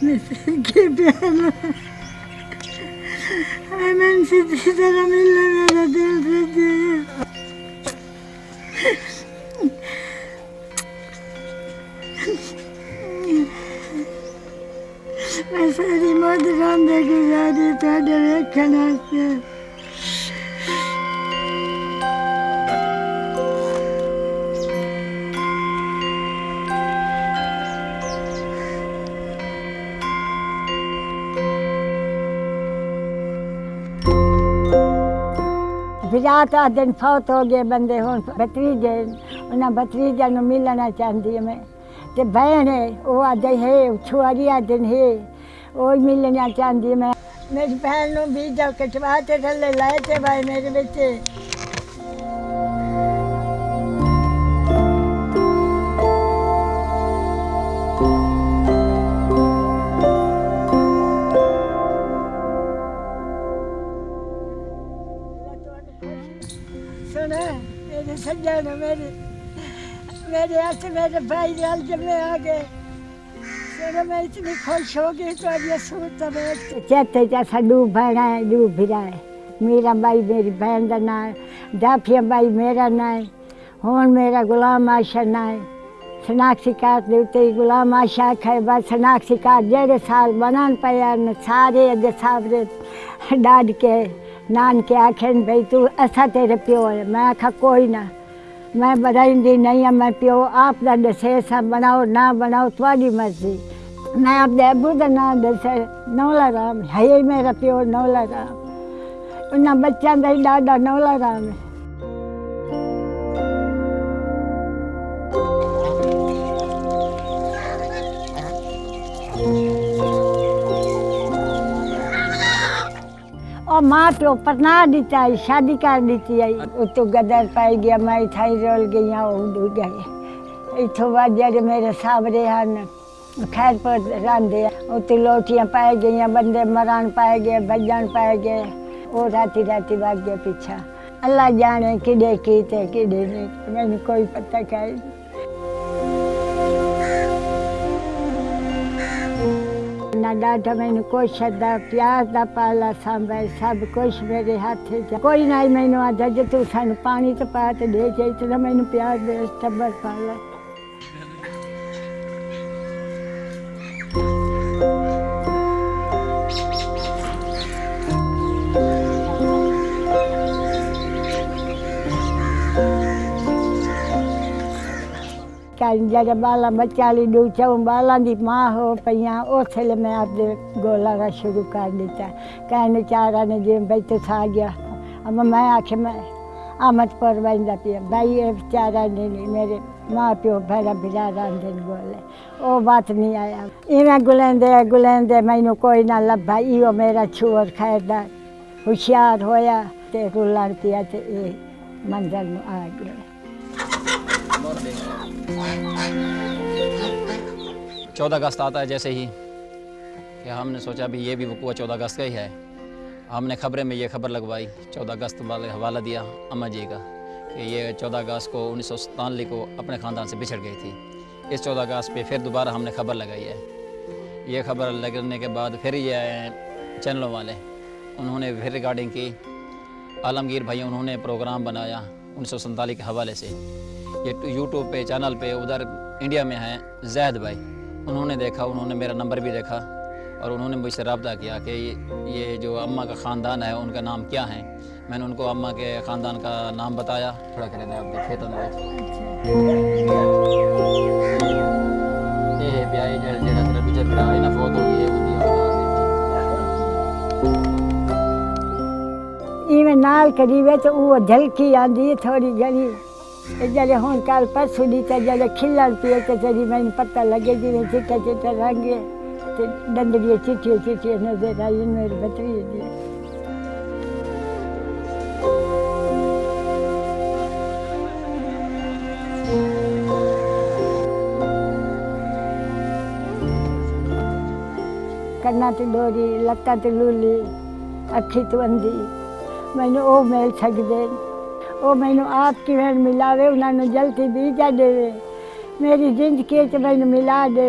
کہ پیار میں سے طرح ملنا میرا دل سے دے میں ساری موت رام دے گزاری تھوڑے ویکھن واسطے بجاتا دن فوت ہو گئے بندے ہوں بتریجے انہیں بتریجے نو ملنا چاہتی میں تے بہن ہے وہ آدھے ہے چھوڑیا دن ہے۔ وہ ملنا چاہتی میں میری بہن نو بیجا کٹوا تے تھلے لائے تے بھائی میرے بچے۔ میرے سجن میرے میرے ہاتھ میرے بھائی لال جمے آ گئے۔ سنا میں اتنی خوش ہو گئی تو اب یہ سوچتا میں چیتے جیسا ڈوب بہنا ہے ڈوب بھی رہا ہے۔ میرا بھائی میری بہن کا نام ہے۔ ڈافیا بھائی میرا نام ہے۔ ہون میرا غلام آشا نام ہے۔ شناختی کارڈ دے اتنے غلام آشا کھائے بس شناختی کارڈ جڑے سال بنان پیا سارے اگے سابرے ڈاڈ کے نان کے آخر بھائی تو اصا تیرے پیو ہے میں آخا کوئی نہ، میں بنائی نہیں ہوں میں پیو، آپ کا دسے سا بناؤ، نہ بناؤ تھوڑی مرضی۔ میں آپ ابو کا نام دسے، نولا رام، ہے میرا پیو، نولا رام۔ انہیں بچوں کا ہی ڈاڈا نولا رام ہے۔ ماں پیو پرنا دیتا ہے شادی کر دیتی ہے اتو گدر پائی گیا میں تھائی رول گئی ہوں وہ ڈو گئے اتو بعد جڑے میرے سابرے ہیں خیر پر راندے اتو لوٹیاں پائے گئی بندے مران پائے گئے بجن پائے گئے وہ راتی راتی بھاگ گیا پیچھا اللہ جانے کڈے کیتے کڈے نہیں میں نے کوئی پتہ کہا نہ ڈاٹا میں نے کچھ دا پیاز دا پالا سانبھا سب کچھ میرے ہاتھ چ کوئی نہیں میں نے آدھا جو تو سانو پانی تو پا تو دے جائی تو میں نے پیار دے ٹبر پالا لیے میں آپ دے گولا کا شروع کر دیتا کہنے چارا نے جی بھائی سا گیا اما میں آخر میں آمد پر بہندا پیا بھائی یہ چارا نے میرے ماں پیو بھڑا بھڑا راندے گولے وہ بات نہیں آیا ایویں گلیندے گلیندے مینو کوئی نہ لبھا ایو میرا چھوڑ خیردار ہوشیار ہویا تے رولن پیا تے منظر نو آ گیا چودہ اگست آتا ہے جیسے ہی کہ ہم نے سوچا بھی یہ بھی وقوع چودہ اگست کا ہی ہے۔ ہم نے خبریں میں یہ خبر لگوائی، چودہ اگست والے حوالہ دیا اماں جی کا کہ یہ چودہ اگست کو انیس سو ستانوے کو اپنے خاندان سے بچھڑ گئی تھی۔ اس چودہ اگست پہ پھر دوبارہ ہم نے خبر لگائی ہے۔ یہ خبر لگنے کے بعد پھر یہ آئے چینلوں والے، انہوں نے پھر ریکارڈنگ کی۔ عالمگیر بھائی انہوں نے پروگرام بنایا انیس سو سنتالیس کے حوالے سے۔ یہ یوٹیوب پہ، چینل پہ، ادھر انڈیا میں ہیں زید بھائی۔ انہوں نے دیکھا، انہوں نے میرا نمبر بھی دیکھا اور انہوں نے مجھ سے رابطہ کیا کہ یہ جو اماں کا خاندان ہے، ان کا نام کیا ہے۔ میں نے ان کو اماں کے خاندان کا نام بتایا۔ تھوڑا کریں آپ کے کھیتوں میں یہ بیائی جڑا جڑا تیرا پیچھے بڑا ہے نا فوت ہو گئی ہے۔ ایویں نال قریبے تو وہ جھلکی آندی تھوڑی جڑی جڑے ہوں کل پرسوں دی تے جڑے کھلن پیے تے تیری مینوں پتہ لگے جی میں چٹا چٹا رنگ تے ڈنڈڑیاں چٹیاں چٹیاں نظر آئی میرے بتری دی کنا تے ڈوری لتاں تے لولی اکھی تو اندھی مینوں او مل سکدے وہ مینو آپ کی میں ملاوے انہوں نے جلدی بیجا دے میری زندگی چ مینو ملا دے